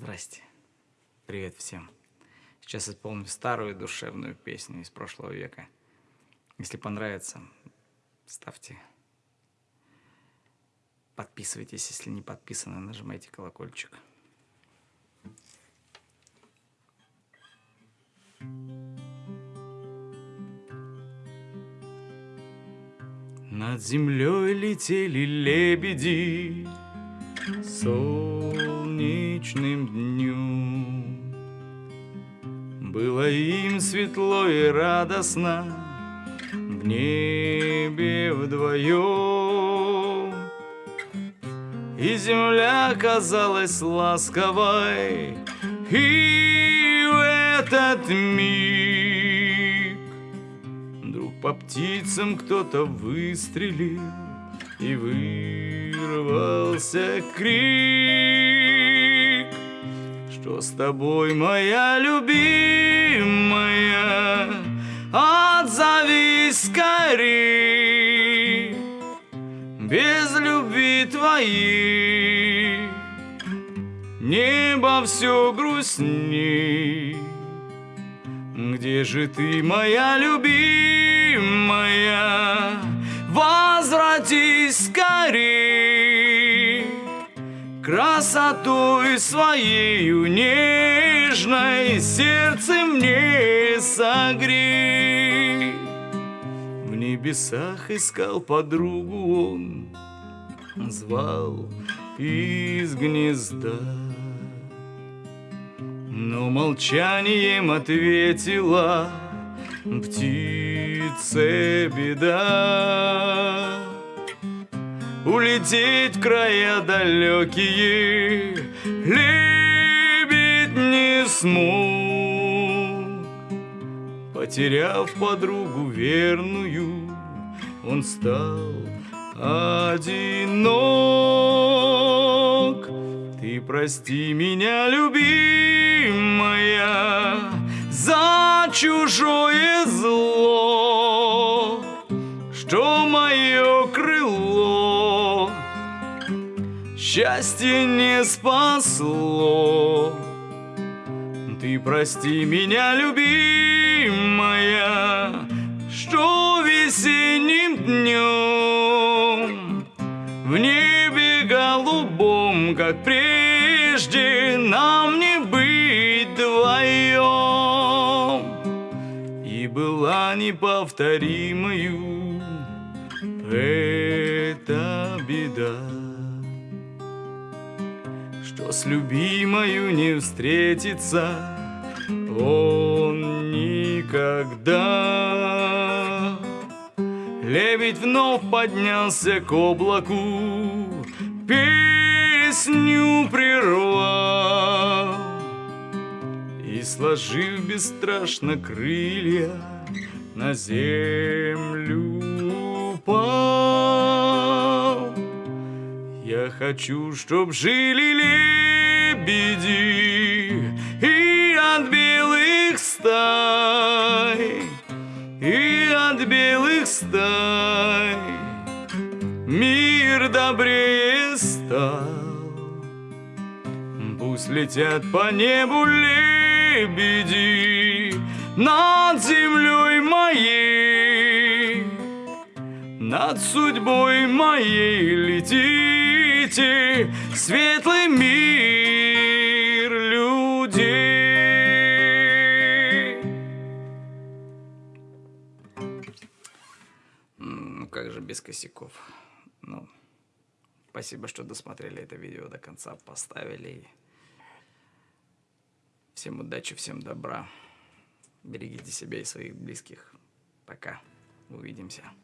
Здрасте. Привет всем. Сейчас исполню старую душевную песню из прошлого века. Если понравится, ставьте. Подписывайтесь, если не подписаны, нажимайте колокольчик. Над землей летели лебеди солнечным днем. Было им светло и радостно в небе вдвоем. И земля казалась ласковой, и в этот миг Вдруг по птицам кто-то выстрелил, и вырвался крик, Что с тобой, моя любимая, отзовись скорей, без любви твоей. Небо все грустней. Где же ты, моя любимая? Возвратись скорей Красотой своею нежной Сердце мне согрей. В небесах искал подругу он Звал из гнезда. Но молчанием ответила Птице беда Улететь в края далекие Лебедь не смог. Потеряв подругу верную Он стал одинок. Ты прости меня, любимая За чужое Счастье не спасло. Ты прости меня, любимая Что весенним днем В небе голубом, как прежде Нам не быть вдвоем И была неповторимою Эта беда Что с любимою не встретиться Он никогда. Лебедь вновь поднялся к облаку, Песню прервал. И, сложив бесстрашно крылья, На землю Я хочу, чтоб жили лебеди И от белых стай и от белых стай. Мир добрее стал. Пусть летят по небу лебеди Над землей моей Над судьбой моей летите Светлый мир людей Ну как же без косяков? Ну, спасибо, что досмотрели это видео до конца, поставили. Всем удачи, всем добра. Берегите себя и своих близких. Пока. Увидимся.